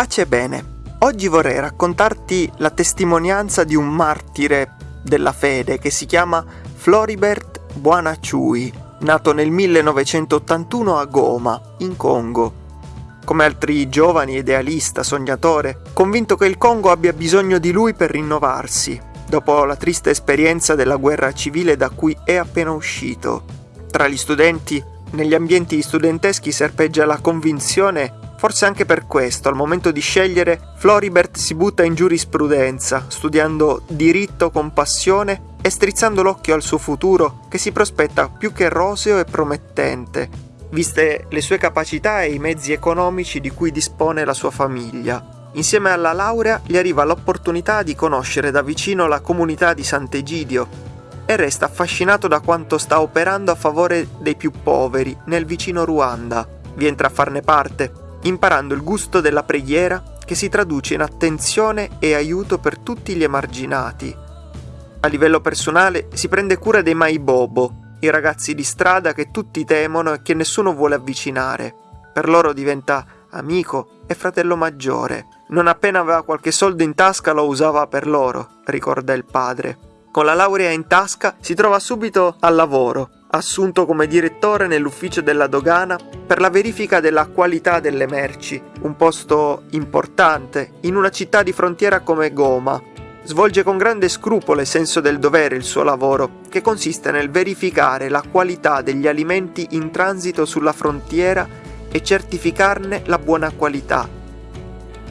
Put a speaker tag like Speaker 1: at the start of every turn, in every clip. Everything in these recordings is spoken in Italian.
Speaker 1: Pace e bene. Oggi vorrei raccontarti la testimonianza di un martire della fede che si chiama Floribert Buonacciui, nato nel 1981 a Goma, in Congo. Come altri giovani, idealista, sognatore, convinto che il Congo abbia bisogno di lui per rinnovarsi, dopo la triste esperienza della guerra civile da cui è appena uscito. Tra gli studenti, negli ambienti studenteschi serpeggia la convinzione Forse anche per questo, al momento di scegliere, Floribert si butta in giurisprudenza, studiando diritto con passione e strizzando l'occhio al suo futuro, che si prospetta più che roseo e promettente, viste le sue capacità e i mezzi economici di cui dispone la sua famiglia. Insieme alla laurea gli arriva l'opportunità di conoscere da vicino la comunità di Sant'Egidio e resta affascinato da quanto sta operando a favore dei più poveri nel vicino Ruanda. Vi entra a farne parte imparando il gusto della preghiera che si traduce in attenzione e aiuto per tutti gli emarginati. A livello personale si prende cura dei Maibobo, i ragazzi di strada che tutti temono e che nessuno vuole avvicinare. Per loro diventa amico e fratello maggiore. Non appena aveva qualche soldo in tasca lo usava per loro, ricorda il padre. Con la laurea in tasca si trova subito al lavoro, assunto come direttore nell'ufficio della dogana per la verifica della qualità delle merci, un posto importante in una città di frontiera come Goma. Svolge con grande scrupolo e senso del dovere il suo lavoro, che consiste nel verificare la qualità degli alimenti in transito sulla frontiera e certificarne la buona qualità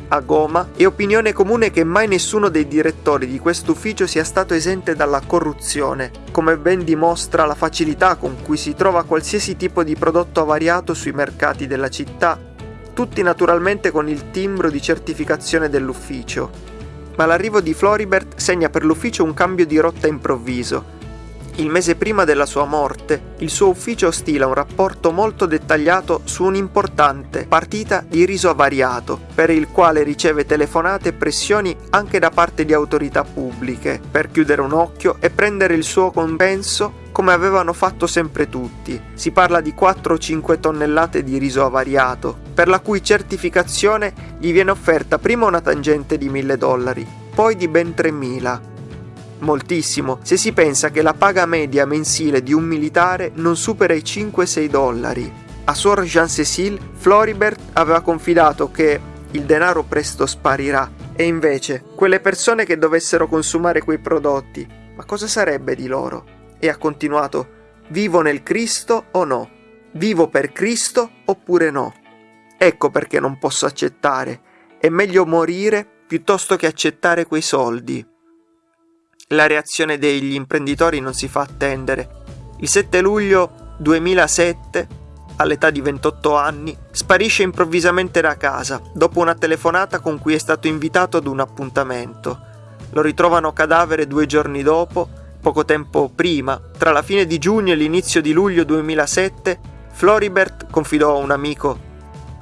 Speaker 1: a Goma, è opinione comune che mai nessuno dei direttori di questo ufficio sia stato esente dalla corruzione, come ben dimostra la facilità con cui si trova qualsiasi tipo di prodotto avariato sui mercati della città, tutti naturalmente con il timbro di certificazione dell'ufficio. Ma l'arrivo di Floribert segna per l'ufficio un cambio di rotta improvviso, il mese prima della sua morte, il suo ufficio stila un rapporto molto dettagliato su un'importante partita di riso avariato, per il quale riceve telefonate e pressioni anche da parte di autorità pubbliche, per chiudere un occhio e prendere il suo compenso come avevano fatto sempre tutti. Si parla di 4-5 tonnellate di riso avariato, per la cui certificazione gli viene offerta prima una tangente di 1000 dollari, poi di ben 3000 moltissimo se si pensa che la paga media mensile di un militare non supera i 5-6 dollari. A Suor Jean Cécile, Floribert aveva confidato che il denaro presto sparirà e invece quelle persone che dovessero consumare quei prodotti, ma cosa sarebbe di loro? E ha continuato, vivo nel Cristo o no? Vivo per Cristo oppure no? Ecco perché non posso accettare. È meglio morire piuttosto che accettare quei soldi. La reazione degli imprenditori non si fa attendere. Il 7 luglio 2007, all'età di 28 anni, sparisce improvvisamente da casa dopo una telefonata con cui è stato invitato ad un appuntamento. Lo ritrovano cadavere due giorni dopo, poco tempo prima, tra la fine di giugno e l'inizio di luglio 2007, Floribert confidò a un amico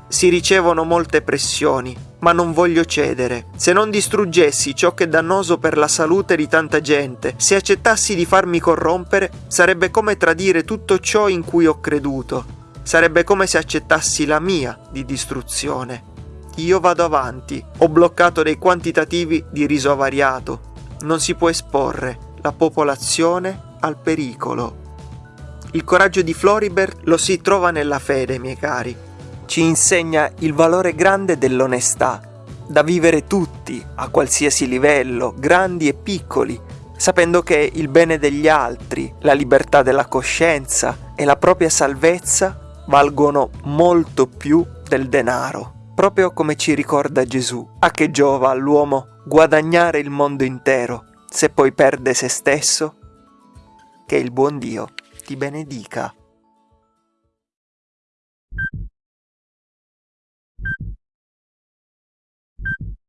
Speaker 1: si ricevono molte pressioni, ma non voglio cedere. Se non distruggessi ciò che è dannoso per la salute di tanta gente, se accettassi di farmi corrompere, sarebbe come tradire tutto ciò in cui ho creduto. Sarebbe come se accettassi la mia di distruzione. Io vado avanti, ho bloccato dei quantitativi di riso avariato. Non si può esporre la popolazione al pericolo. Il coraggio di Floribert lo si trova nella fede, miei cari ci insegna il valore grande dell'onestà, da vivere tutti, a qualsiasi livello, grandi e piccoli, sapendo che il bene degli altri, la libertà della coscienza e la propria salvezza valgono molto più del denaro. Proprio come ci ricorda Gesù, a che giova all'uomo guadagnare il mondo intero se poi perde se stesso? Che il buon Dio ti benedica.